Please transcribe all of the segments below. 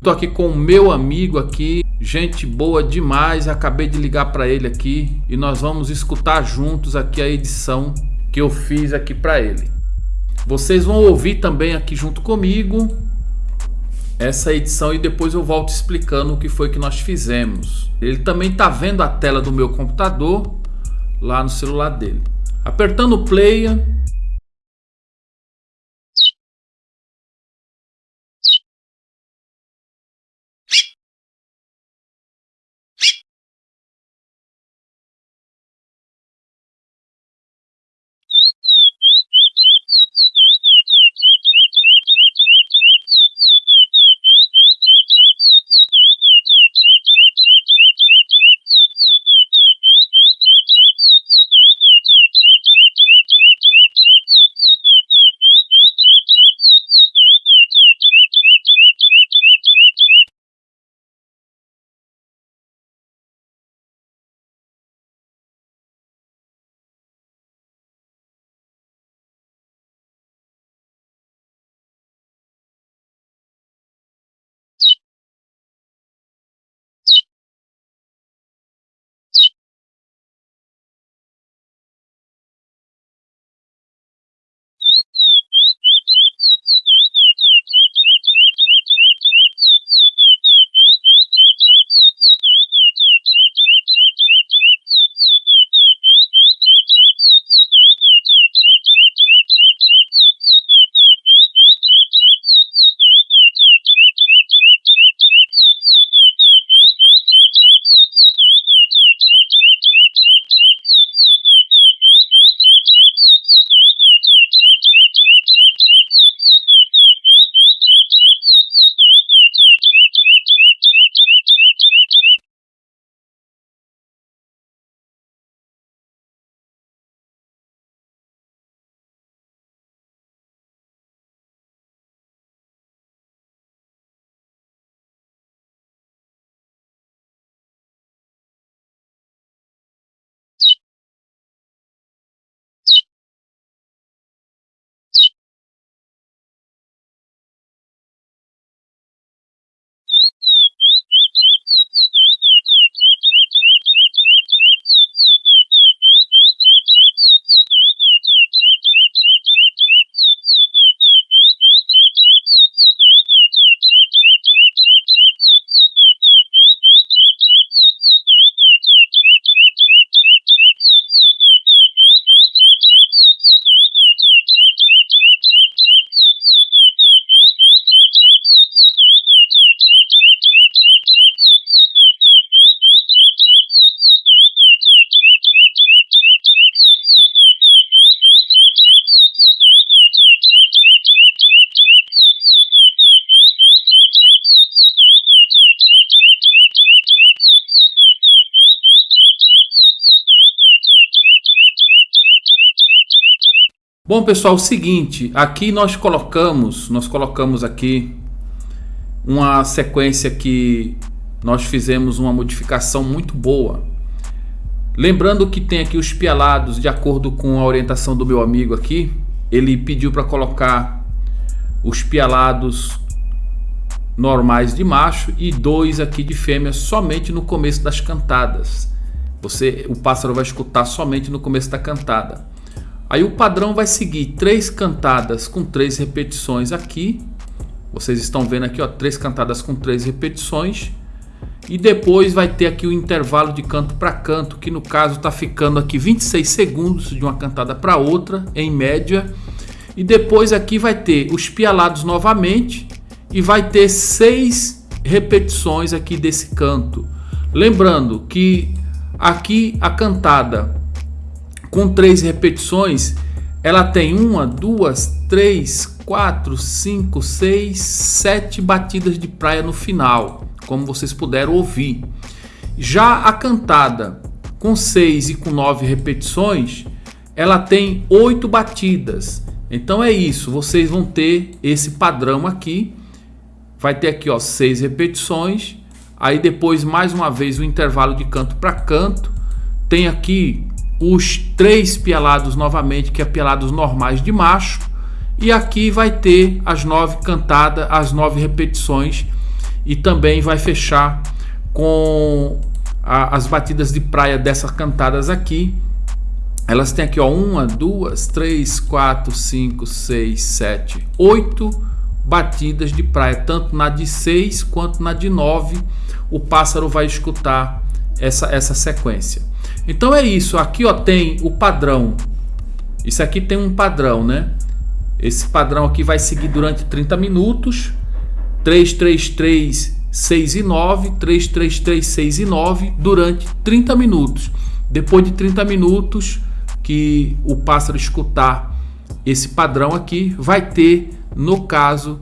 Tô aqui com o meu amigo aqui, gente boa demais. Acabei de ligar para ele aqui e nós vamos escutar juntos aqui a edição que eu fiz aqui para ele. Vocês vão ouvir também aqui junto comigo essa edição e depois eu volto explicando o que foi que nós fizemos. Ele também está vendo a tela do meu computador lá no celular dele. Apertando o play, Bom pessoal, o seguinte, aqui nós colocamos, nós colocamos aqui uma sequência que nós fizemos uma modificação muito boa. Lembrando que tem aqui os pialados de acordo com a orientação do meu amigo aqui, ele pediu para colocar os pialados normais de macho e dois aqui de fêmea somente no começo das cantadas. Você, o pássaro vai escutar somente no começo da cantada. Aí o padrão vai seguir três cantadas com três repetições aqui. Vocês estão vendo aqui, ó, três cantadas com três repetições. E depois vai ter aqui o intervalo de canto para canto, que no caso está ficando aqui 26 segundos de uma cantada para outra, em média. E depois aqui vai ter os pialados novamente e vai ter seis repetições aqui desse canto. Lembrando que aqui a cantada com três repetições, ela tem uma, duas, três, quatro, cinco, seis, sete batidas de praia no final, como vocês puderam ouvir. Já a cantada com seis e com nove repetições, ela tem oito batidas. Então é isso, vocês vão ter esse padrão aqui. Vai ter aqui ó, seis repetições, aí depois mais uma vez o intervalo de canto para canto. Tem aqui os três pialados novamente, que é pialados normais de macho. E aqui vai ter as nove cantadas, as nove repetições. e também vai fechar com a, as batidas de praia dessas cantadas aqui. Elas têm aqui, ó, uma, duas, três, quatro, cinco, seis, sete, oito batidas de praia, tanto na de 6 quanto na de 9, o pássaro vai escutar essa, essa sequência. Então é isso, aqui ó, tem o padrão. Isso aqui tem um padrão, né? Esse padrão aqui vai seguir durante 30 minutos. 3, 3, 3, 6 e 9, 3, 3, 3, 6 e 9 durante 30 minutos. Depois de 30 minutos que o pássaro escutar esse padrão aqui, vai ter no caso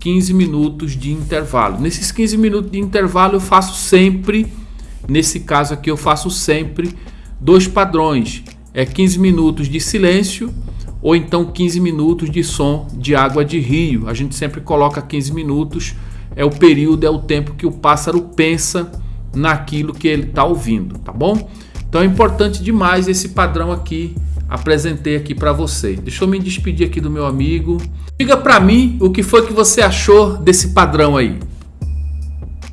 15 minutos de intervalo. Nesses 15 minutos de intervalo eu faço sempre, nesse caso aqui eu faço sempre dois padrões. É 15 minutos de silêncio ou então 15 minutos de som de água de rio. A gente sempre coloca 15 minutos, é o período, é o tempo que o pássaro pensa naquilo que ele está ouvindo, tá bom? Então é importante demais esse padrão aqui apresentei aqui para você. Deixa eu me despedir aqui do meu amigo. Diga para mim o que foi que você achou desse padrão aí.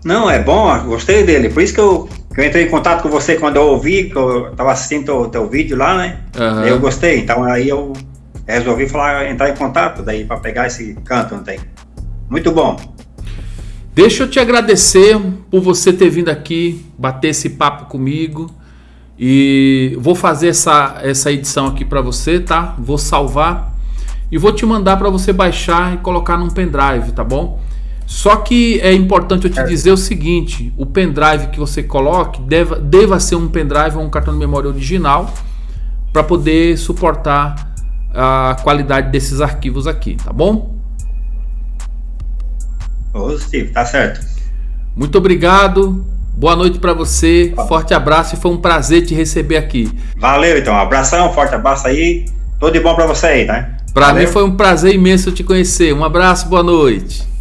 Não, é bom, gostei dele. Por isso que eu, eu entrei em contato com você quando eu ouvi, que eu estava assistindo o teu vídeo lá, né? Uhum. Eu gostei. Então aí eu resolvi falar, entrar em contato daí para pegar esse canto, não tem? Muito bom. Deixa eu te agradecer por você ter vindo aqui bater esse papo comigo. E vou fazer essa, essa edição aqui para você, tá? Vou salvar e vou te mandar para você baixar e colocar num pendrive, tá bom? Só que é importante eu te dizer o seguinte: o pendrive que você coloque deva, deva ser um pendrive ou um cartão de memória original para poder suportar a qualidade desses arquivos aqui, tá bom? Steve, tá certo. Muito obrigado. Boa noite para você, forte abraço e foi um prazer te receber aqui. Valeu, então, abração, forte abraço aí, tudo de bom para você aí, tá? Para mim foi um prazer imenso te conhecer. Um abraço, boa noite.